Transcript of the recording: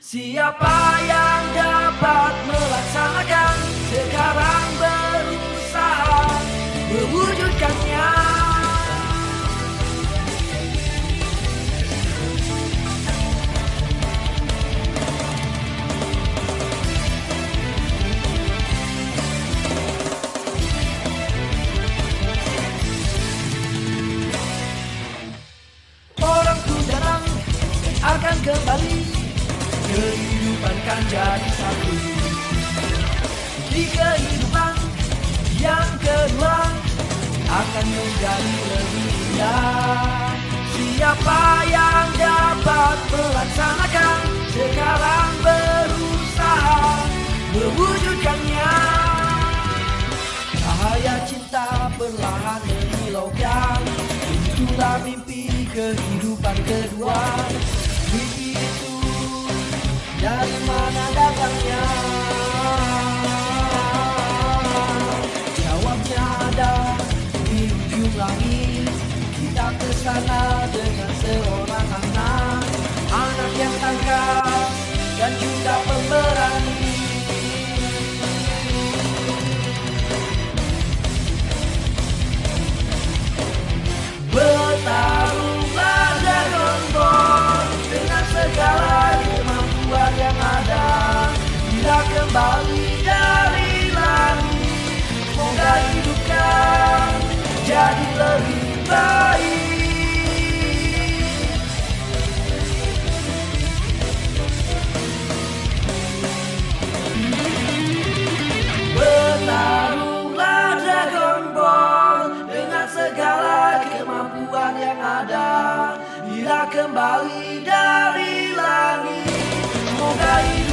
Siapa yang dapat melaksanakan Kehidupan kan jadi satu. Di kehidupan yang kedua Akan menjadi lebih indah. Siapa yang dapat melaksanakan Sekarang berusaha mewujudkannya? Cahaya cinta perlahan menyilaukan Itulah mimpi kehidupan kedua dari mana datangnya? Jawabnya ada di ujung langit Kita ke sana dengan seorang ada Bila kembali dari langit. Semoga lebih